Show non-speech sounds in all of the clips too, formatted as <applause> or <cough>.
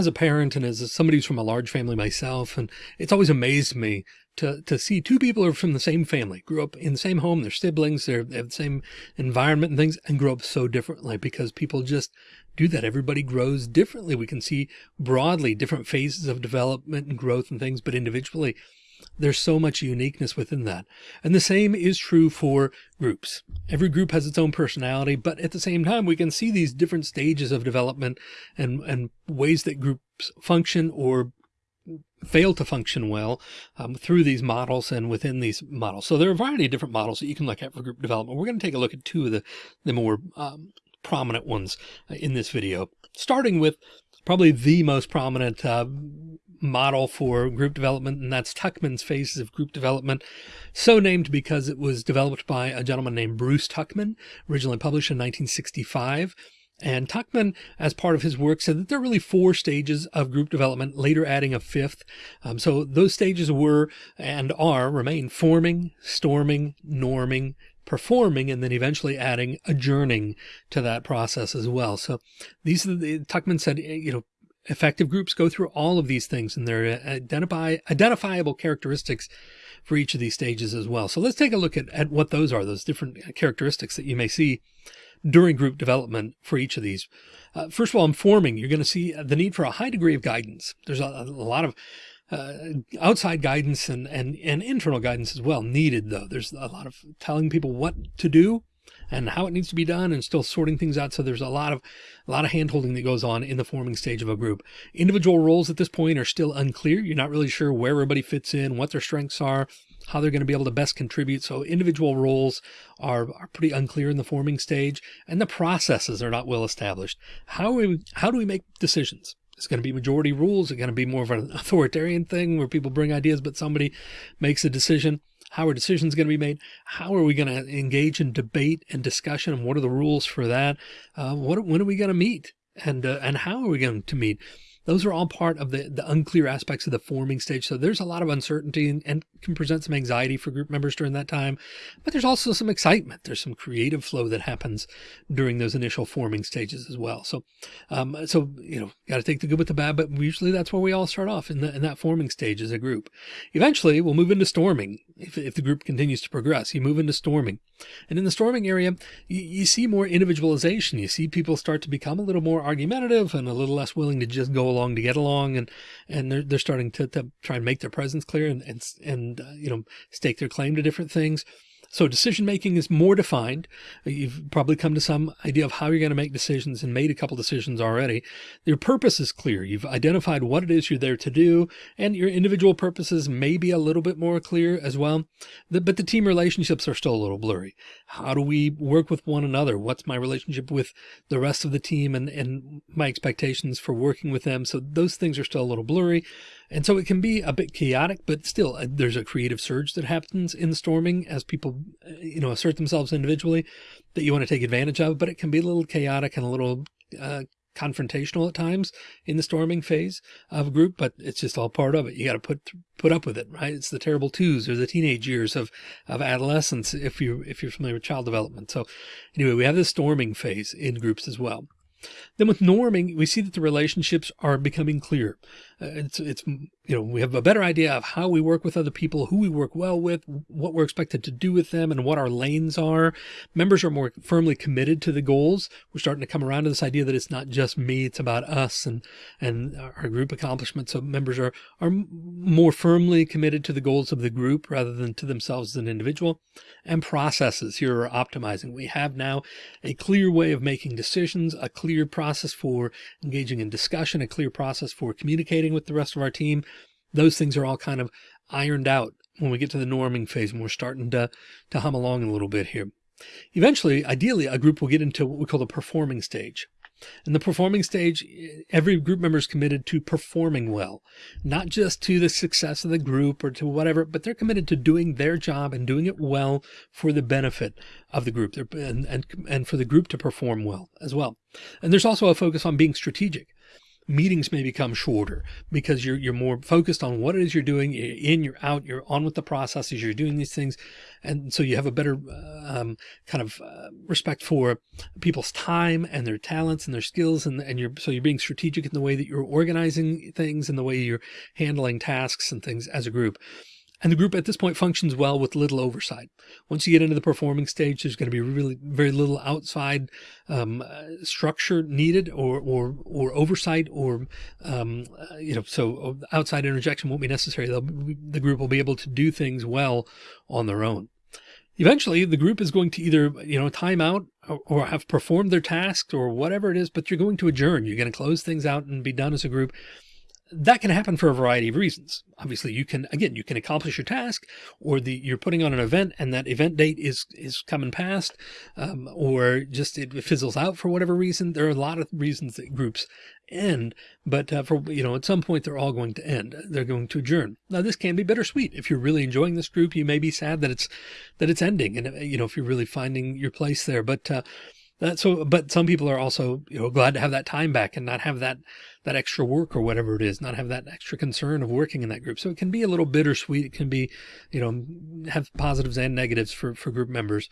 as a parent and as somebody who's from a large family myself, and it's always amazed me to, to see two people who are from the same family, grew up in the same home, they're siblings, they're, they have the same environment and things and grow up so differently because people just do that. Everybody grows differently. We can see broadly different phases of development and growth and things, but individually there's so much uniqueness within that. And the same is true for groups. Every group has its own personality, but at the same time, we can see these different stages of development and, and ways that groups function or fail to function well um, through these models and within these models. So there are a variety of different models that you can look at for group development. We're going to take a look at two of the, the more um, prominent ones uh, in this video, starting with probably the most prominent uh, model for group development, and that's Tuckman's Phases of Group Development, so named because it was developed by a gentleman named Bruce Tuckman, originally published in 1965. And Tuckman, as part of his work, said that there are really four stages of group development, later adding a fifth. Um, so those stages were and are remain forming, storming, norming, performing, and then eventually adding adjourning to that process as well. So these are the, Tuckman said, you know, Effective groups go through all of these things and their identify identifiable characteristics for each of these stages as well. So let's take a look at, at what those are, those different characteristics that you may see during group development for each of these. Uh, first of all, in forming, you're going to see the need for a high degree of guidance. There's a, a lot of uh, outside guidance and, and, and internal guidance as well needed though. There's a lot of telling people what to do and how it needs to be done and still sorting things out. So there's a lot of a lot of handholding that goes on in the forming stage of a group. Individual roles at this point are still unclear. You're not really sure where everybody fits in, what their strengths are, how they're going to be able to best contribute. So individual roles are, are pretty unclear in the forming stage and the processes are not well established. How, we, how do we make decisions? It's going to be majority rules. It's going to be more of an <laughs> authoritarian thing where people bring ideas, but somebody makes a decision. How are decisions going to be made? How are we going to engage in debate and discussion? And what are the rules for that? Uh, what, when are we going to meet? And, uh, and how are we going to meet? Those are all part of the, the unclear aspects of the forming stage. So there's a lot of uncertainty and, and, can present some anxiety for group members during that time. But there's also some excitement. There's some creative flow that happens during those initial forming stages as well. So, um, so, you know, got to take the good with the bad, but usually that's where we all start off in, the, in that forming stage as a group. Eventually we'll move into storming. If, if the group continues to progress, you move into storming. And in the storming area, you, you see more individualization. You see people start to become a little more argumentative and a little less willing to just go along to get along. And, and they're, they're starting to, to try and make their presence clear and, and, and, uh, you know, stake their claim to different things. So decision making is more defined. You've probably come to some idea of how you're going to make decisions and made a couple decisions already. Your purpose is clear. You've identified what it is you're there to do and your individual purposes may be a little bit more clear as well. but the team relationships are still a little blurry. How do we work with one another? What's my relationship with the rest of the team and, and my expectations for working with them? So those things are still a little blurry. And so it can be a bit chaotic, but still uh, there's a creative surge that happens in storming as people, uh, you know, assert themselves individually that you want to take advantage of, but it can be a little chaotic and a little, uh, confrontational at times in the storming phase of a group, but it's just all part of it. You got to put, put up with it, right? It's the terrible twos or the teenage years of, of adolescence. If you, if you're familiar with child development. So anyway, we have the storming phase in groups as well. Then with norming, we see that the relationships are becoming clear. Uh, it's, it's, you know, we have a better idea of how we work with other people, who we work well with, what we're expected to do with them and what our lanes are. Members are more firmly committed to the goals. We're starting to come around to this idea that it's not just me, it's about us and, and our group accomplishments. So members are, are more firmly committed to the goals of the group rather than to themselves as an individual and processes here are optimizing. We have now a clear way of making decisions, a clear process for engaging in discussion, a clear process for communicating with the rest of our team. Those things are all kind of ironed out when we get to the norming phase and we're starting to, to hum along a little bit here. Eventually, ideally, a group will get into what we call the performing stage. In the performing stage, every group member is committed to performing well, not just to the success of the group or to whatever, but they're committed to doing their job and doing it well for the benefit of the group and, and, and for the group to perform well as well. And there's also a focus on being strategic meetings may become shorter because you're, you're more focused on what it is you're doing. You're in, you're out, you're on with the processes, you're doing these things. And so you have a better um, kind of uh, respect for people's time and their talents and their skills. And, and you're, so you're being strategic in the way that you're organizing things and the way you're handling tasks and things as a group. And the group at this point functions well with little oversight. Once you get into the performing stage, there's going to be really very little outside um, uh, structure needed or, or, or oversight or, um, uh, you know, so outside interjection won't be necessary. Be, the group will be able to do things well on their own. Eventually the group is going to either, you know, time out or, or have performed their task or whatever it is, but you're going to adjourn. You're going to close things out and be done as a group that can happen for a variety of reasons. Obviously you can, again, you can accomplish your task or the, you're putting on an event and that event date is, is coming past, um, or just it fizzles out for whatever reason. There are a lot of reasons that groups end, but uh, for, you know, at some point they're all going to end. They're going to adjourn. Now this can be bittersweet. If you're really enjoying this group, you may be sad that it's, that it's ending. And, you know, if you're really finding your place there, but, uh, that, so, but some people are also, you know, glad to have that time back and not have that, that extra work or whatever it is, not have that extra concern of working in that group. So it can be a little bittersweet. It can be, you know, have positives and negatives for, for group members.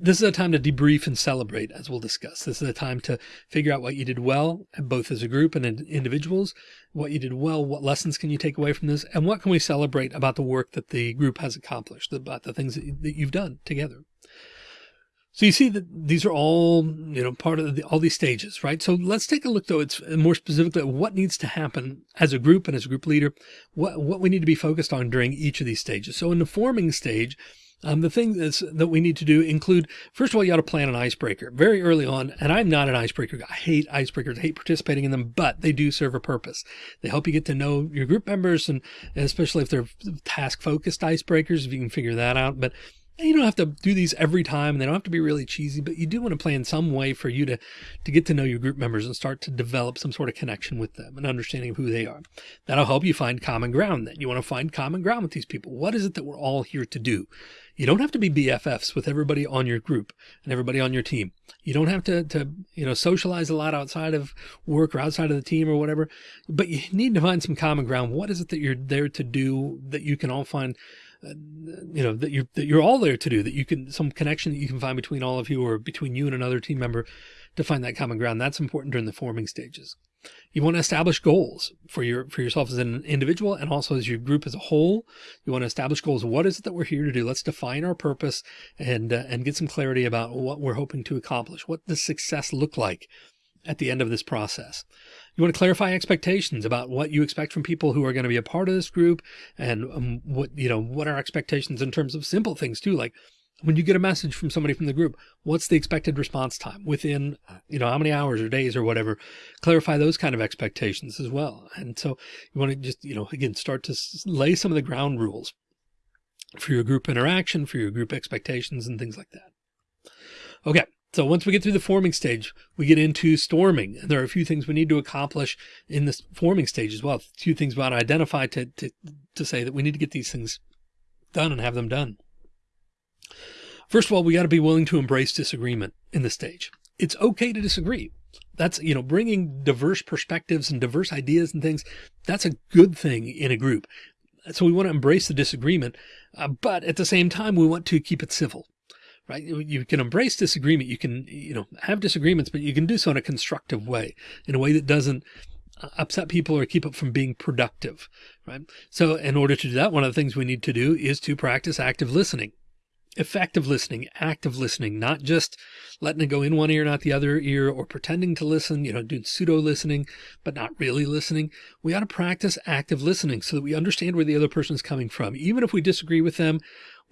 This is a time to debrief and celebrate, as we'll discuss. This is a time to figure out what you did well, both as a group and individuals, what you did well, what lessons can you take away from this, and what can we celebrate about the work that the group has accomplished, about the things that you've done together. So you see that these are all, you know, part of the, all these stages, right? So let's take a look though. It's more specifically what needs to happen as a group and as a group leader, what, what we need to be focused on during each of these stages. So in the forming stage, um, the things that we need to do include, first of all, you got to plan an icebreaker very early on. And I'm not an icebreaker. I hate icebreakers, I hate participating in them, but they do serve a purpose. They help you get to know your group members and, and especially if they're task focused icebreakers, if you can figure that out. But you don't have to do these every time. And they don't have to be really cheesy, but you do want to play in some way for you to, to get to know your group members and start to develop some sort of connection with them and understanding of who they are. That'll help you find common ground then. You want to find common ground with these people. What is it that we're all here to do? You don't have to be BFFs with everybody on your group and everybody on your team. You don't have to, to, you know, socialize a lot outside of work or outside of the team or whatever, but you need to find some common ground. What is it that you're there to do that you can all find you know, that you're, that you're all there to do, that you can, some connection that you can find between all of you or between you and another team member to find that common ground. That's important during the forming stages. You want to establish goals for your, for yourself as an individual and also as your group as a whole. You want to establish goals. What is it that we're here to do? Let's define our purpose and, uh, and get some clarity about what we're hoping to accomplish. What does success look like at the end of this process? You want to clarify expectations about what you expect from people who are going to be a part of this group and um, what, you know, what are expectations in terms of simple things too, like when you get a message from somebody from the group, what's the expected response time within, you know, how many hours or days or whatever, clarify those kind of expectations as well. And so you want to just, you know, again, start to lay some of the ground rules for your group interaction, for your group expectations and things like that. Okay. So once we get through the forming stage, we get into storming. And there are a few things we need to accomplish in this forming stage as well. A few things about identify to, to, to say that we need to get these things done and have them done. First of all, we got to be willing to embrace disagreement in this stage. It's okay to disagree. That's, you know, bringing diverse perspectives and diverse ideas and things. That's a good thing in a group. So we want to embrace the disagreement, uh, but at the same time, we want to keep it civil right? You can embrace disagreement. You can, you know, have disagreements, but you can do so in a constructive way, in a way that doesn't uh, upset people or keep it from being productive, right? So in order to do that, one of the things we need to do is to practice active listening, effective listening, active listening, not just letting it go in one ear, not the other ear, or pretending to listen, you know, doing pseudo listening, but not really listening. We ought to practice active listening so that we understand where the other person is coming from. Even if we disagree with them,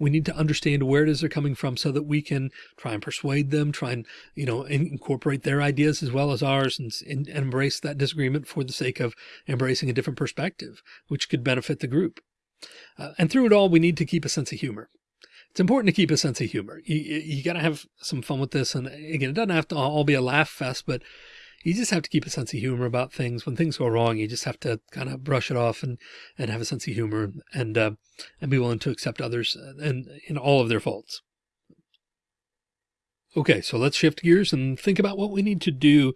we need to understand where it is they're coming from so that we can try and persuade them, try and, you know, incorporate their ideas as well as ours and, and, embrace that disagreement for the sake of embracing a different perspective, which could benefit the group. Uh, and through it all, we need to keep a sense of humor. It's important to keep a sense of humor. You, you got to have some fun with this. And again, it doesn't have to all be a laugh fest, but you just have to keep a sense of humor about things. When things go wrong, you just have to kind of brush it off and, and have a sense of humor and, uh, and be willing to accept others and in all of their faults. Okay, so let's shift gears and think about what we need to do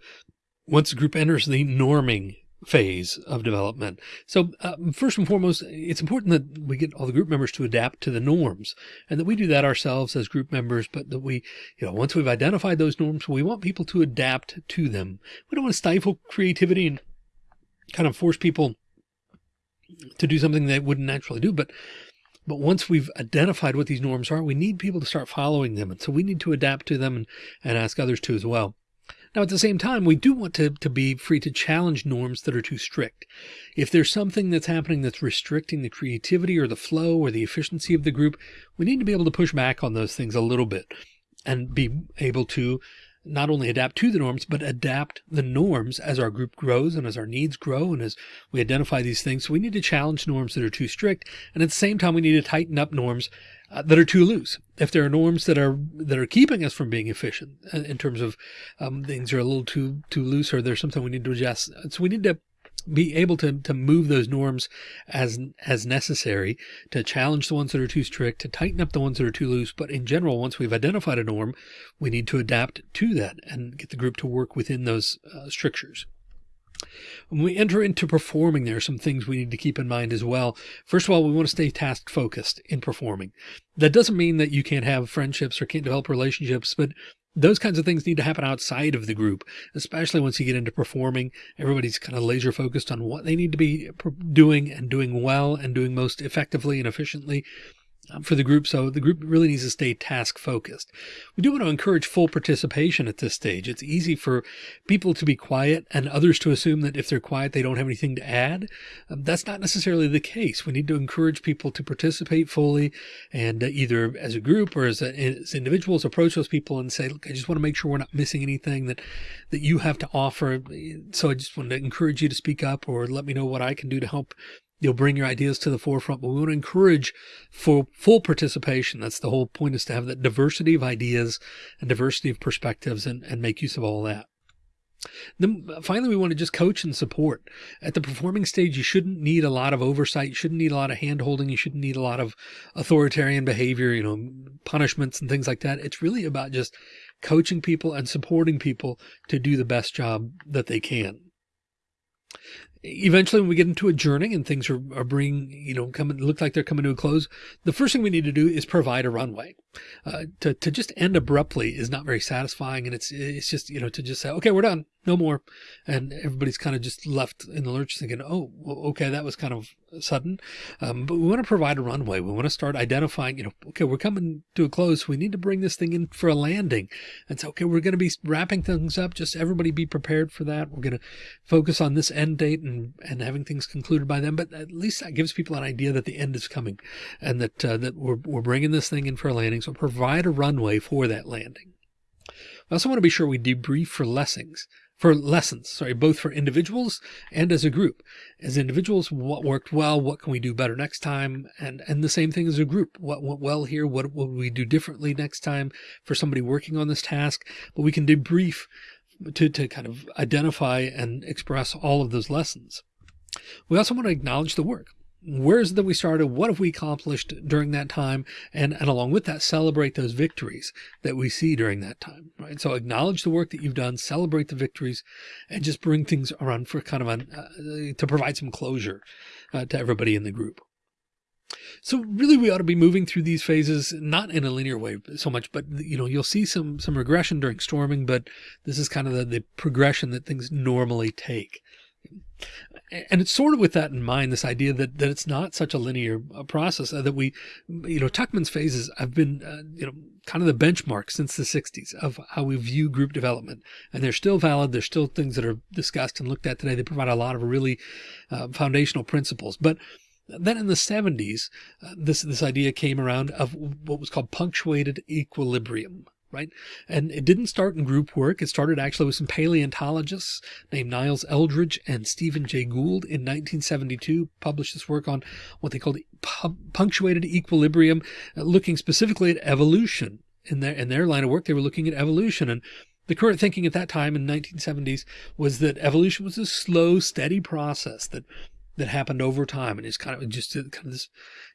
once the group enters the norming phase of development. So uh, first and foremost, it's important that we get all the group members to adapt to the norms and that we do that ourselves as group members, but that we, you know, once we've identified those norms, we want people to adapt to them. We don't want to stifle creativity and kind of force people to do something they wouldn't naturally do. But but once we've identified what these norms are, we need people to start following them. And so we need to adapt to them and, and ask others to as well. Now, at the same time, we do want to, to be free to challenge norms that are too strict. If there's something that's happening that's restricting the creativity or the flow or the efficiency of the group, we need to be able to push back on those things a little bit and be able to not only adapt to the norms, but adapt the norms as our group grows and as our needs grow and as we identify these things. So we need to challenge norms that are too strict. And at the same time, we need to tighten up norms uh, that are too loose. If there are norms that are that are keeping us from being efficient uh, in terms of um, things are a little too too loose or there's something we need to adjust. So we need to be able to, to move those norms as, as necessary to challenge the ones that are too strict, to tighten up the ones that are too loose. But in general, once we've identified a norm, we need to adapt to that and get the group to work within those uh, strictures. When we enter into performing, there are some things we need to keep in mind as well. First of all, we want to stay task focused in performing. That doesn't mean that you can't have friendships or can't develop relationships, but those kinds of things need to happen outside of the group, especially once you get into performing. Everybody's kind of laser focused on what they need to be doing and doing well and doing most effectively and efficiently. Um, for the group. So the group really needs to stay task focused. We do want to encourage full participation at this stage. It's easy for people to be quiet and others to assume that if they're quiet, they don't have anything to add. Um, that's not necessarily the case. We need to encourage people to participate fully and uh, either as a group or as, a, as individuals approach those people and say, look, I just want to make sure we're not missing anything that, that you have to offer. So I just want to encourage you to speak up or let me know what I can do to help You'll bring your ideas to the forefront, but we want to encourage for full participation. That's the whole point is to have that diversity of ideas and diversity of perspectives and, and make use of all that. Then uh, finally, we want to just coach and support. At the performing stage, you shouldn't need a lot of oversight. You shouldn't need a lot of hand holding. You shouldn't need a lot of authoritarian behavior, you know, punishments and things like that. It's really about just coaching people and supporting people to do the best job that they can eventually when we get into a adjourning and things are, are bringing, you know, coming, look like they're coming to a close, the first thing we need to do is provide a runway. Uh, to, to just end abruptly is not very satisfying. And it's, it's just, you know, to just say, okay, we're done, no more. And everybody's kind of just left in the lurch thinking, oh, okay, that was kind of sudden. Um, but we want to provide a runway. We want to start identifying, you know, okay, we're coming to a close. We need to bring this thing in for a landing. And so, okay, we're going to be wrapping things up. Just everybody be prepared for that. We're going to focus on this end date and, and having things concluded by them. But at least that gives people an idea that the end is coming and that, uh, that we're, we're bringing this thing in for a landing. So provide a runway for that landing. I also want to be sure we debrief for lessons for lessons, sorry, both for individuals and as a group. As individuals, what worked well, what can we do better next time? And, and the same thing as a group, what went well here, what will we do differently next time for somebody working on this task? But we can debrief to, to kind of identify and express all of those lessons. We also want to acknowledge the work where's it that we started? What have we accomplished during that time? And, and along with that, celebrate those victories that we see during that time, right? So acknowledge the work that you've done, celebrate the victories and just bring things around for kind of an, uh, to provide some closure uh, to everybody in the group. So really we ought to be moving through these phases, not in a linear way so much, but you know, you'll see some, some regression during storming, but this is kind of the, the progression that things normally take. And it's sort of with that in mind, this idea that, that it's not such a linear uh, process uh, that we, you know, Tuckman's phases have been, uh, you know, kind of the benchmark since the 60s of how we view group development. And they're still valid. There's still things that are discussed and looked at today. They provide a lot of really uh, foundational principles. But then in the 70s, uh, this, this idea came around of what was called punctuated equilibrium right? And it didn't start in group work. It started actually with some paleontologists named Niles Eldredge and Stephen Jay Gould in 1972, published this work on what they called punctuated equilibrium, uh, looking specifically at evolution. In their, in their line of work, they were looking at evolution and the current thinking at that time in 1970s was that evolution was a slow, steady process that that happened over time. And it's kind of just kind of this,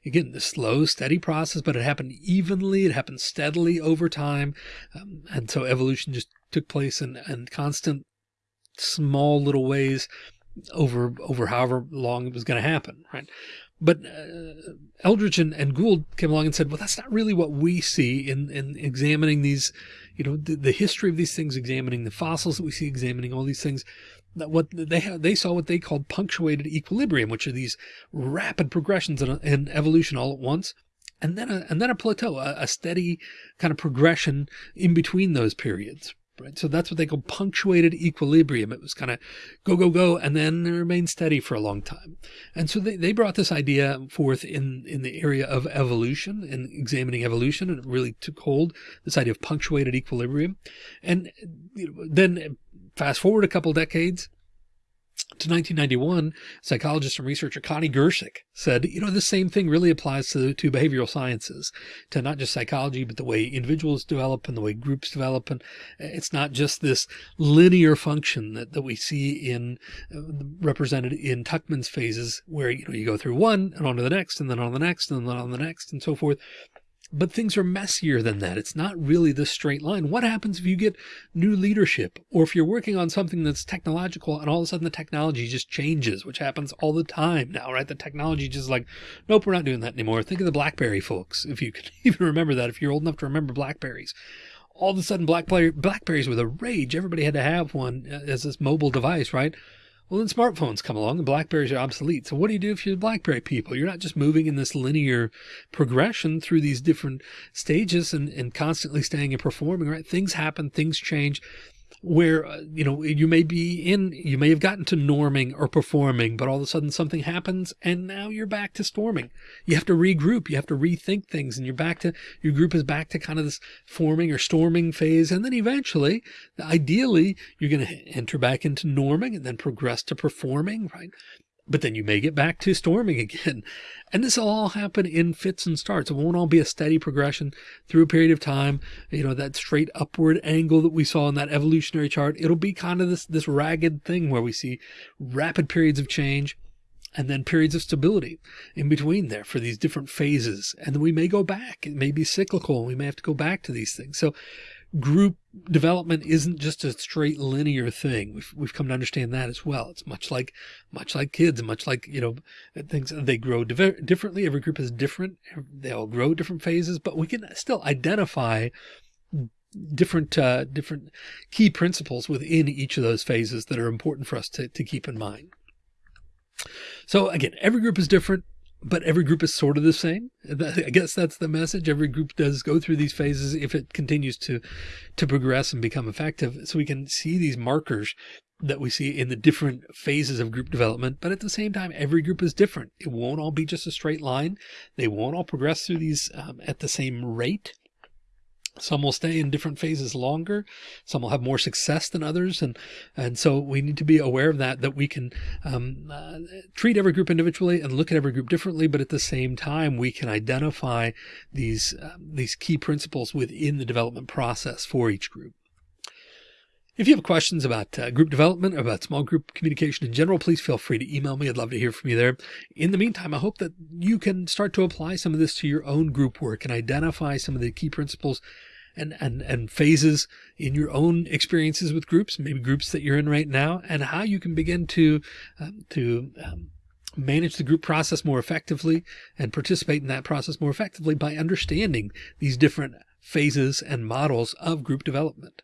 again, this slow, steady process, but it happened evenly. It happened steadily over time. Um, and so evolution just took place in, in constant small little ways over over however long it was going to happen, right? But uh, Eldredge and, and, Gould came along and said, well, that's not really what we see in, in examining these, you know, the, the history of these things, examining the fossils that we see, examining all these things. That what they they saw what they called punctuated equilibrium, which are these rapid progressions in, in evolution all at once and then a, and then a plateau, a, a, steady kind of progression in between those periods. Right. So that's what they call punctuated equilibrium. It was kind of go, go, go, and then remain steady for a long time. And so they, they brought this idea forth in, in the area of evolution and examining evolution. And it really took hold, this idea of punctuated equilibrium. And then fast forward a couple decades, to 1991, psychologist and researcher Connie Gersick said, you know, the same thing really applies to, to behavioral sciences, to not just psychology, but the way individuals develop and the way groups develop. And it's not just this linear function that, that we see in uh, represented in Tuckman's phases where, you know, you go through one and on to the next and then on the next and then on the next and so forth but things are messier than that. It's not really this straight line. What happens if you get new leadership or if you're working on something that's technological and all of a sudden the technology just changes, which happens all the time now, right? The technology just like, nope, we're not doing that anymore. Think of the Blackberry folks. If you <laughs> can even remember that, if you're old enough to remember Blackberries, all of a sudden Blackberry, Blackberries were the rage. Everybody had to have one uh, as this mobile device, right? Well, then smartphones come along and Blackberries are obsolete. So what do you do if you're Blackberry people? You're not just moving in this linear progression through these different stages and, and constantly staying and performing, right? Things happen, things change where, uh, you know, you may be in, you may have gotten to norming or performing, but all of a sudden something happens and now you're back to storming. You have to regroup. You have to rethink things and you're back to, your group is back to kind of this forming or storming phase. And then eventually, ideally, you're going to enter back into norming and then progress to performing, right? But then you may get back to storming <laughs> again. And this will all happen in fits and starts. It won't all be a steady progression through a period of time. You know, that straight upward angle that we saw in that evolutionary chart, it'll be kind of this, this ragged thing where we see rapid periods of change and then periods of stability in between there for these different phases. And then we may go back. It may be cyclical. We may have to go back to these things. So group development isn't just a straight linear thing. We've, we've come to understand that as well. It's much like, much like kids much like, you know, things, they grow differently. Every group is different. They all grow different phases, but we can still identify different, uh, different key principles within each of those phases that are important for us to, to keep in mind. So again, every group is different but every group is sort of the same. I guess that's the message. Every group does go through these phases if it continues to, to progress and become effective. So we can see these markers that we see in the different phases of group development. But at the same time, every group is different. It won't all be just a straight line. They won't all progress through these um, at the same rate. Some will stay in different phases longer. Some will have more success than others. And, and so we need to be aware of that, that we can um, uh, treat every group individually and look at every group differently. But at the same time, we can identify these, uh, these key principles within the development process for each group. If you have questions about uh, group development or about small group communication in general, please feel free to email me. I'd love to hear from you there. In the meantime, I hope that you can start to apply some of this to your own group work and identify some of the key principles and, and, and phases in your own experiences with groups, maybe groups that you're in right now, and how you can begin to, um, to, um, manage the group process more effectively and participate in that process more effectively by understanding these different phases and models of group development.